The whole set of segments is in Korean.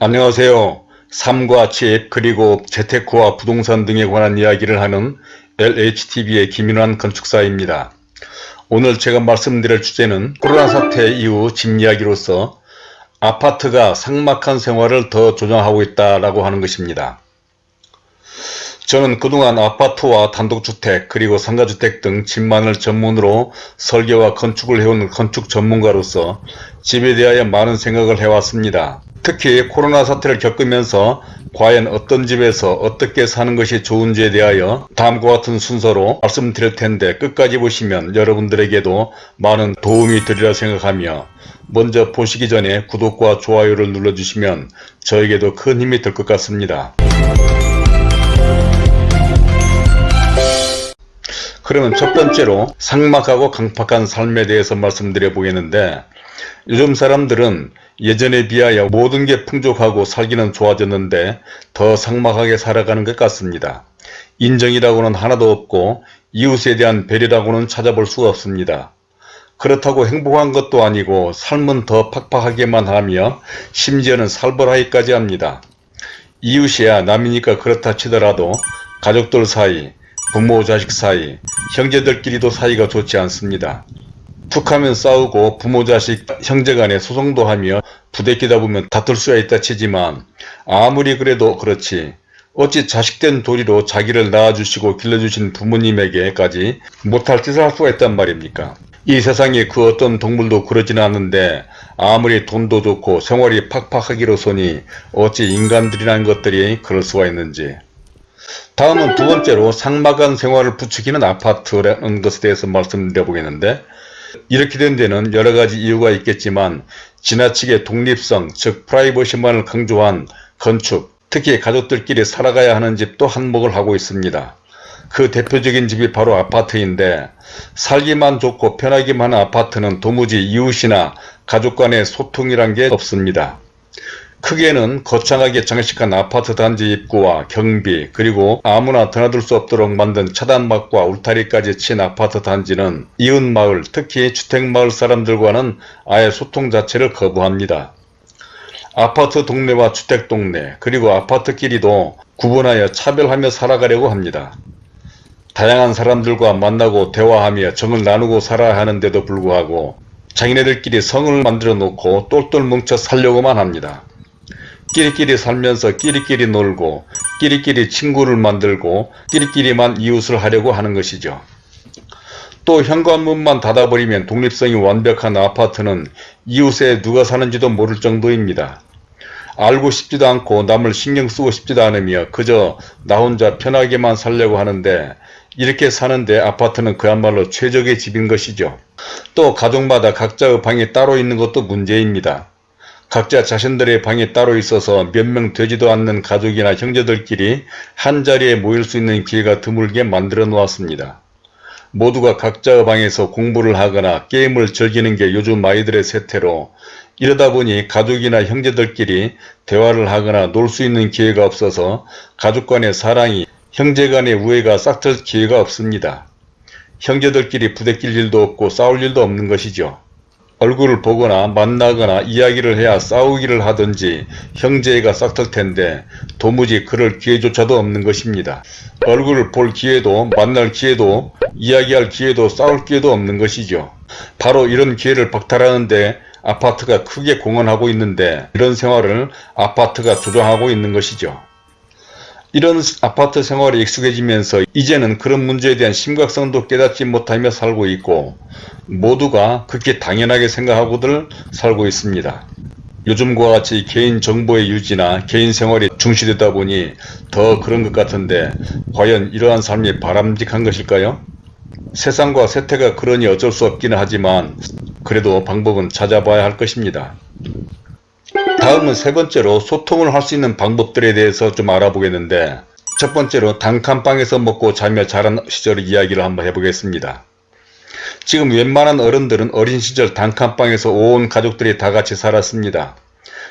안녕하세요. 삶과 집 그리고 재테크와 부동산 등에 관한 이야기를 하는 LHTV의 김인환 건축사입니다. 오늘 제가 말씀드릴 주제는 코로나 사태 이후 집 이야기로서 아파트가 삭막한 생활을 더 조장하고 있다고 하는 것입니다. 저는 그동안 아파트와 단독주택 그리고 상가주택 등 집만을 전문으로 설계와 건축을 해온 건축 전문가로서 집에 대하여 많은 생각을 해왔습니다. 특히 코로나 사태를 겪으면서 과연 어떤 집에서 어떻게 사는 것이 좋은지에 대하여 다음과 같은 순서로 말씀드릴 텐데 끝까지 보시면 여러분들에게도 많은 도움이 되리라 생각하며 먼저 보시기 전에 구독과 좋아요를 눌러주시면 저에게도 큰 힘이 될 것 같습니다. 그러면 첫 번째로 삭막하고 강팍한 삶에 대해서 말씀드려 보겠는데 요즘 사람들은 예전에 비하여 모든 게 풍족하고 살기는 좋아졌는데 더 삭막하게 살아가는 것 같습니다. 인정이라고는 하나도 없고 이웃에 대한 배려라고는 찾아볼 수가 없습니다. 그렇다고 행복한 것도 아니고 삶은 더 팍팍하게만 하며 심지어는 살벌하기까지 합니다. 이웃이야 남이니까 그렇다 치더라도 가족들 사이, 부모 자식 사이, 형제들끼리도 사이가 좋지 않습니다. 툭하면 싸우고 부모 자식 형제 간에 소송도 하며 부대끼다 보면 다툴 수가 있다 치지만 아무리 그래도 그렇지 어찌 자식된 도리로 자기를 낳아주시고 길러주신 부모님에게까지 못할 짓을 할 수가 있단 말입니까? 이 세상에 그 어떤 동물도 그러지는 않는데 아무리 돈도 좋고 생활이 팍팍하기로서니 어찌 인간들이라는 것들이 그럴 수가 있는지 다음은 두 번째로 상막한 생활을 부추기는 아파트라는 것에 대해서 말씀드려 보겠는데 이렇게 된 데는 여러 가지 이유가 있겠지만 지나치게 독립성 즉 프라이버시만을 강조한 건축 특히 가족들끼리 살아가야 하는 집도 한몫을 하고 있습니다. 그 대표적인 집이 바로 아파트인데 살기만 좋고 편하기만 한 아파트는 도무지 이웃이나 가족 간의 소통이란 게 없습니다. 크게는 거창하게 장식한 아파트 단지 입구와 경비 그리고 아무나 드나들 수 없도록 만든 차단막과 울타리까지 친 아파트 단지는 이웃마을 특히 주택마을 사람들과는 아예 소통 자체를 거부합니다. 아파트 동네와 주택 동네 그리고 아파트끼리도 구분하여 차별하며 살아가려고 합니다. 다양한 사람들과 만나고 대화하며 정을 나누고 살아야 하는데도 불구하고 자기네들끼리 성을 만들어 놓고 똘똘 뭉쳐 살려고만 합니다. 끼리끼리 살면서 끼리끼리 놀고 끼리끼리 친구를 만들고 끼리끼리만 이웃을 하려고 하는 것이죠. 또 현관문만 닫아버리면 독립성이 완벽한 아파트는 이웃에 누가 사는지도 모를 정도입니다. 알고 싶지도 않고 남을 신경 쓰고 싶지도 않으며 그저 나 혼자 편하게만 살려고 하는데 이렇게 사는데 아파트는 그야말로 최적의 집인 것이죠. 또 가족마다 각자의 방이 따로 있는 것도 문제입니다. 각자 자신들의 방이 따로 있어서 몇 명 되지도 않는 가족이나 형제들끼리 한자리에 모일 수 있는 기회가 드물게 만들어 놓았습니다. 모두가 각자의 방에서 공부를 하거나 게임을 즐기는 게 요즘 아이들의 세태로 이러다 보니 가족이나 형제들끼리 대화를 하거나 놀 수 있는 기회가 없어서 가족 간의 사랑이 형제 간의 우애가 싹틀 기회가 없습니다. 형제들끼리 부대낄 일도 없고 싸울 일도 없는 것이죠. 얼굴을 보거나 만나거나 이야기를 해야 싸우기를 하든지 형제가 싹틀 텐데 도무지 그럴 기회조차도 없는 것입니다. 얼굴을 볼 기회도 만날 기회도 이야기할 기회도 싸울 기회도 없는 것이죠. 바로 이런 기회를 박탈하는데 아파트가 크게 공헌하고 있는데 이런 생활을 아파트가 조장하고 있는 것이죠. 이런 아파트 생활에 익숙해지면서 이제는 그런 문제에 대한 심각성도 깨닫지 못하며 살고 있고 모두가 그렇게 당연하게 생각하고들 살고 있습니다. 요즘과 같이 개인 정보의 유지나 개인 생활이 중시되다 보니 더 그런 것 같은데 과연 이러한 삶이 바람직한 것일까요? 세상과 세태가 그러니 어쩔 수 없기는 하지만 그래도 방법은 찾아봐야 할 것입니다. 다음은 세 번째로 소통을 할 수 있는 방법들에 대해서 좀 알아보겠는데 첫 번째로 단칸방에서 먹고 자며 자란 시절의 이야기를 한번 해보겠습니다. 지금 웬만한 어른들은 어린 시절 단칸방에서 온 가족들이 다 같이 살았습니다.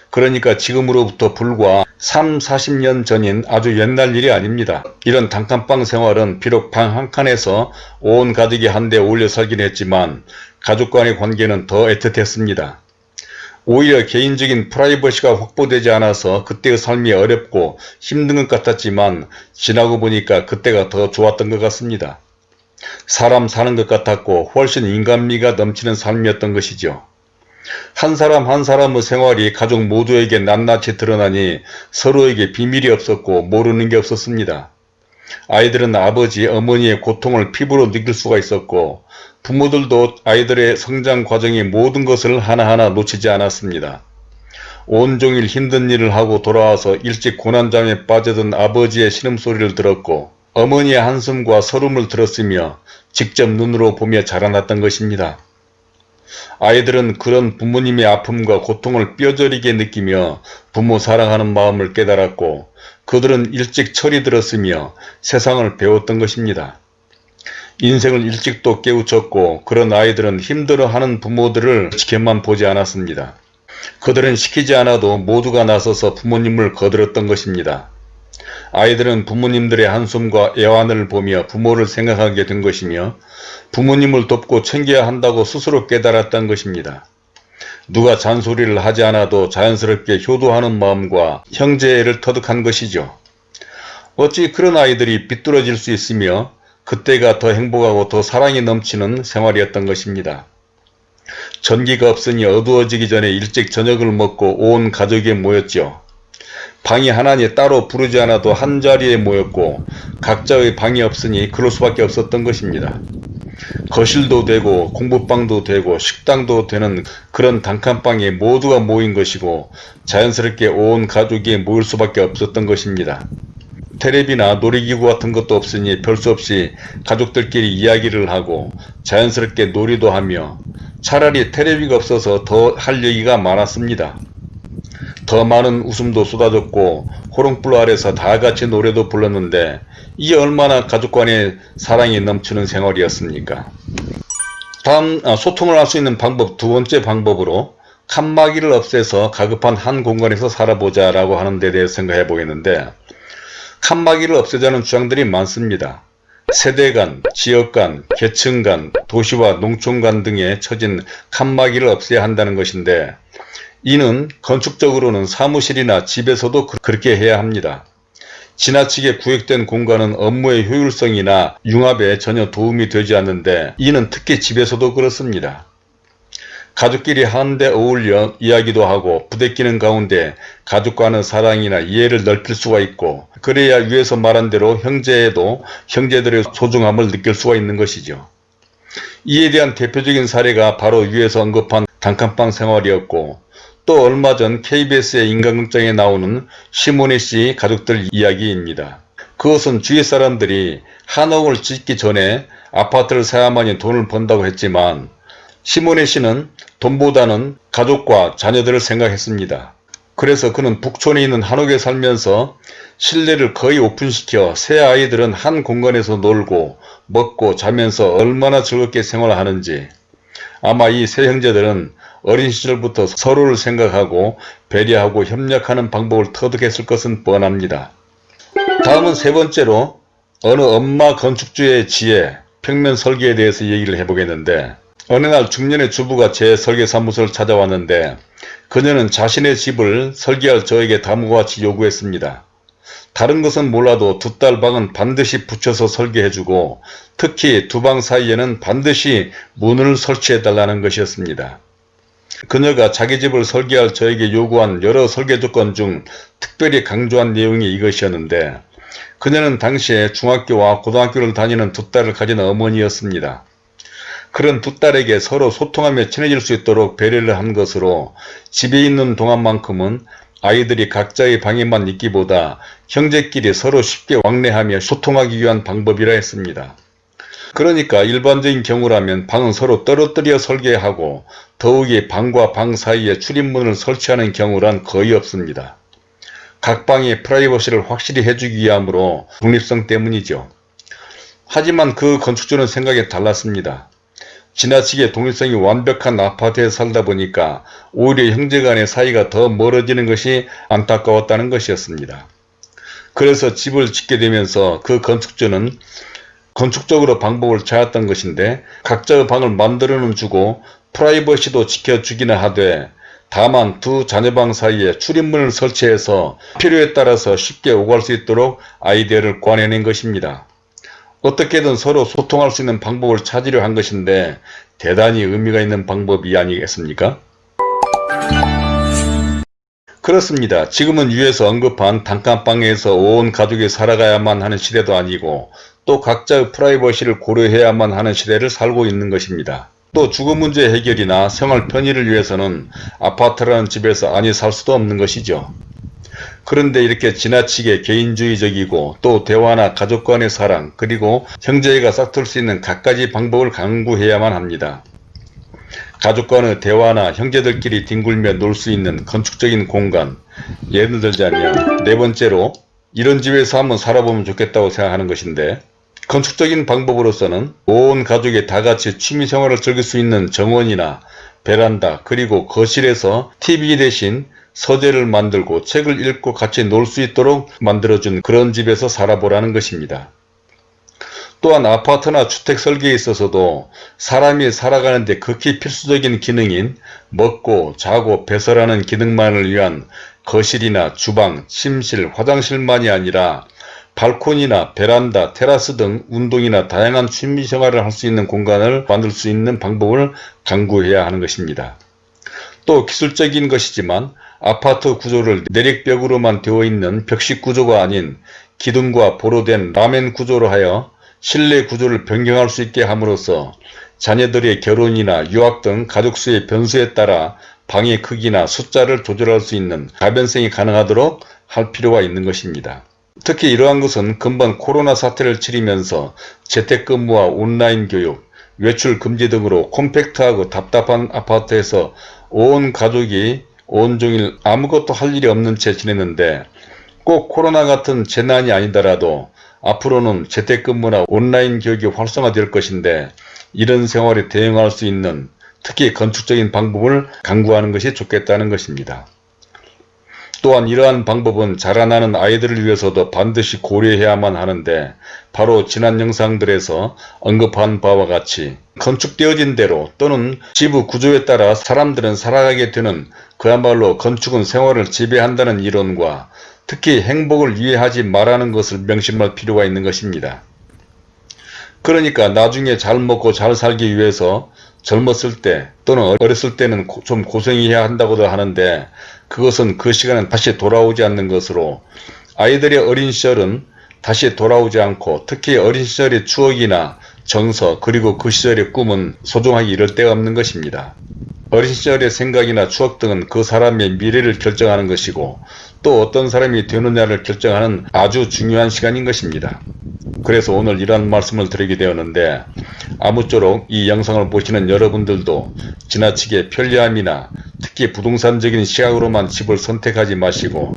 그러니까 지금으로부터 불과 3, 40년 전인 아주 옛날 일이 아닙니다. 이런 단칸방 생활은 비록 방 한 칸에서 온 가족이 한데 올려 살긴 했지만 가족 간의 관계는 더 애틋했습니다. 오히려 개인적인 프라이버시가 확보되지 않아서 그때의 삶이 어렵고 힘든 것 같았지만 지나고 보니까 그때가 더 좋았던 것 같습니다. 사람 사는 것 같았고 훨씬 인간미가 넘치는 삶이었던 것이죠. 한 사람 한 사람의 생활이 가족 모두에게 낱낱이 드러나니 서로에게 비밀이 없었고 모르는 게 없었습니다. 아이들은 아버지, 어머니의 고통을 피부로 느낄 수가 있었고 부모들도 아이들의 성장 과정의 모든 것을 하나하나 놓치지 않았습니다. 온종일 힘든 일을 하고 돌아와서 일찍 고난잠에 빠져든 아버지의 신음소리를 들었고 어머니의 한숨과 서름을 들었으며 직접 눈으로 보며 자라났던 것입니다. 아이들은 그런 부모님의 아픔과 고통을 뼈저리게 느끼며 부모 사랑하는 마음을 깨달았고 그들은 일찍 철이 들었으며 세상을 배웠던 것입니다. 인생을 일찍도 깨우쳤고 그런 아이들은 힘들어하는 부모들을 지켜만 보지 않았습니다. 그들은 시키지 않아도 모두가 나서서 부모님을 거들었던 것입니다. 아이들은 부모님들의 한숨과 애환을 보며 부모를 생각하게 된 것이며 부모님을 돕고 챙겨야 한다고 스스로 깨달았던 것입니다. 누가 잔소리를 하지 않아도 자연스럽게 효도하는 마음과 형제애를 터득한 것이죠. 어찌 그런 아이들이 비뚤어질 수 있으며 그때가 더 행복하고 더 사랑이 넘치는 생활이었던 것입니다. 전기가 없으니 어두워지기 전에 일찍 저녁을 먹고 온 가족이 모였죠. 방이 하나니 따로 부르지 않아도 한자리에 모였고 각자의 방이 없으니 그럴 수밖에 없었던 것입니다. 거실도 되고 공부방도 되고 식당도 되는 그런 단칸방에 모두가 모인 것이고 자연스럽게 온 가족이 모일 수밖에 없었던 것입니다. 테레비나 놀이기구 같은 것도 없으니 별수 없이 가족들끼리 이야기를 하고 자연스럽게 놀이도 하며 차라리 테레비가 없어서 더 할 얘기가 많았습니다. 더 많은 웃음도 쏟아졌고 호롱불 아래서 다같이 노래도 불렀는데 이게 얼마나 가족 간의 사랑이 넘치는 생활이었습니까? 다음 아, 소통을 할 수 있는 방법 두 번째 방법으로 칸막이를 없애서 가급한 한 공간에서 살아보자 라고 하는 데 대해 생각해 보겠는데 칸막이를 없애자는 주장들이 많습니다. 세대 간, 지역 간, 계층 간, 도시와 농촌 간 등에 처진 칸막이를 없애야 한다는 것인데 이는 건축적으로는 사무실이나 집에서도 그, 그렇게 해야 합니다. 지나치게 구획된 공간은 업무의 효율성이나 융합에 전혀 도움이 되지 않는데 이는 특히 집에서도 그렇습니다. 가족끼리 한데 어울려 이야기도 하고 부대끼는 가운데 가족과는 사랑이나 이해를 넓힐 수가 있고 그래야 위에서 말한 대로 형제에도 형제들의 소중함을 느낄 수가 있는 것이죠. 이에 대한 대표적인 사례가 바로 위에서 언급한 단칸방 생활이었고 또 얼마 전 KBS의 인간극장에 나오는 시모네 씨 가족들 이야기입니다. 그것은 주위 사람들이 한옥을 짓기 전에 아파트를 사야만이 돈을 번다고 했지만 시모네 씨는 돈보다는 가족과 자녀들을 생각했습니다. 그래서 그는 북촌에 있는 한옥에 살면서 실내를 거의 오픈시켜 새 아이들은 한 공간에서 놀고 먹고 자면서 얼마나 즐겁게 생활하는지 아마 이 세 형제들은 어린 시절부터 서로를 생각하고 배려하고 협력하는 방법을 터득했을 것은 뻔합니다. 다음은 세 번째로 어느 엄마 건축주의 지혜, 평면 설계에 대해서 얘기를 해보겠는데 어느 날 중년의 주부가 제 설계사무소를 찾아왔는데 그녀는 자신의 집을 설계할 저에게 다음과 같이 요구했습니다. 다른 것은 몰라도 두 딸 방은 반드시 붙여서 설계해주고 특히 두 방 사이에는 반드시 문을 설치해달라는 것이었습니다. 그녀가 자기 집을 설계할 저에게 요구한 여러 설계 조건 중 특별히 강조한 내용이 이것이었는데 그녀는 당시에 중학교와 고등학교를 다니는 두 딸을 가진 어머니였습니다. 그런 두 딸에게 서로 소통하며 친해질 수 있도록 배려를 한 것으로 집에 있는 동안만큼은 아이들이 각자의 방에만 있기보다 형제끼리 서로 쉽게 왕래하며 소통하기 위한 방법이라 했습니다. 그러니까 일반적인 경우라면 방은 서로 떨어뜨려 설계하고 더욱이 방과 방 사이에 출입문을 설치하는 경우란 거의 없습니다. 각 방의 프라이버시를 확실히 해주기 위함으로 독립성 때문이죠. 하지만 그 건축주는 생각이 달랐습니다. 지나치게 독립성이 완벽한 아파트에 살다 보니까 오히려 형제 간의 사이가 더 멀어지는 것이 안타까웠다는 것이었습니다. 그래서 집을 짓게 되면서 그 건축주는 건축적으로 방법을 찾았던 것인데 각자의 방을 만들어는 주고 프라이버시도 지켜주기는 하되 다만 두 자녀방 사이에 출입문을 설치해서 필요에 따라서 쉽게 오갈 수 있도록 아이디어를 관해낸 것입니다. 어떻게든 서로 소통할 수 있는 방법을 찾으려 한 것인데 대단히 의미가 있는 방법이 아니겠습니까? 그렇습니다. 지금은 위에서 언급한 단칸방에서 온 가족이 살아가야만 하는 시대도 아니고 또 각자의 프라이버시를 고려해야만 하는 시대를 살고 있는 것입니다. 또 주거 문제 해결이나 생활 편의를 위해서는 아파트라는 집에서 아니 살 수도 없는 것이죠. 그런데 이렇게 지나치게 개인주의적이고 또 대화나 가족 간의 사랑 그리고 형제가 싹틀 수 있는 갖가지 방법을 강구해야만 합니다. 가족 간의 대화나 형제들끼리 뒹굴며 놀 수 있는 건축적인 공간 예를 들자면 네 번째로 이런 집에서 한번 살아보면 좋겠다고 생각하는 것인데 건축적인 방법으로서는 온 가족이 다같이 취미생활을 즐길 수 있는 정원이나 베란다 그리고 거실에서 TV 대신 서재를 만들고 책을 읽고 같이 놀 수 있도록 만들어준 그런 집에서 살아보라는 것입니다. 또한 아파트나 주택 설계에 있어서도 사람이 살아가는 데 극히 필수적인 기능인 먹고 자고 배설하는 기능만을 위한 거실이나 주방, 침실, 화장실만이 아니라 발코니나 베란다, 테라스 등 운동이나 다양한 취미생활을 할 수 있는 공간을 만들 수 있는 방법을 강구해야 하는 것입니다. 또 기술적인 것이지만 아파트 구조를 내력벽으로만 되어 있는 벽식 구조가 아닌 기둥과 보로된 라멘 구조로 하여 실내 구조를 변경할 수 있게 함으로써 자녀들의 결혼이나 유학 등 가족수의 변수에 따라 방의 크기나 숫자를 조절할 수 있는 가변성이 가능하도록 할 필요가 있는 것입니다. 특히 이러한 것은 금방 코로나 사태를 치르면서 재택근무와 온라인 교육, 외출 금지 등으로 콤팩트하고 답답한 아파트에서 온 가족이 온종일 아무것도 할 일이 없는 채 지냈는데 꼭 코로나 같은 재난이 아니더라도 앞으로는 재택근무나 온라인 교육이 활성화될 것인데 이런 생활에 대응할 수 있는 특히 건축적인 방법을 강구하는 것이 좋겠다는 것입니다. 또한 이러한 방법은 자라나는 아이들을 위해서도 반드시 고려해야만 하는데 바로 지난 영상들에서 언급한 바와 같이 건축되어진 대로 또는 지부 구조에 따라 사람들은 살아가게 되는 그야말로 건축은 생활을 지배한다는 이론과 특히 행복을 이해하지 말라는 것을 명심할 필요가 있는 것입니다. 그러니까 나중에 잘 먹고 잘 살기 위해서 젊었을 때 또는 어렸을 때는 좀 고생해야 한다고도 하는데 그것은 그 시간은 다시 돌아오지 않는 것으로 아이들의 어린 시절은 다시 돌아오지 않고 특히 어린 시절의 추억이나 정서 그리고 그 시절의 꿈은 소중하기 이를 데가 없는 것입니다. 어린 시절의 생각이나 추억 등은 그 사람의 미래를 결정하는 것이고 또 어떤 사람이 되느냐를 결정하는 아주 중요한 시간인 것입니다. 그래서 오늘 이런 말씀을 드리게 되었는데 아무쪼록 이 영상을 보시는 여러분들도 지나치게 편리함이나 특히 부동산적인 시각으로만 집을 선택하지 마시고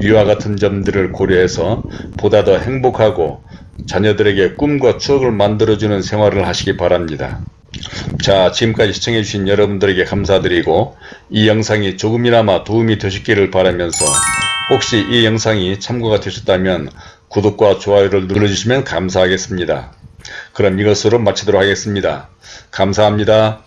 위와 같은 점들을 고려해서 보다 더 행복하고 자녀들에게 꿈과 추억을 만들어주는 생활을 하시기 바랍니다. 자 지금까지 시청해주신 여러분들에게 감사드리고 이 영상이 조금이나마 도움이 되셨기를 바라면서 혹시 이 영상이 참고가 되셨다면 구독과 좋아요를 눌러주시면 감사하겠습니다. 그럼 이것으로 마치도록 하겠습니다. 감사합니다.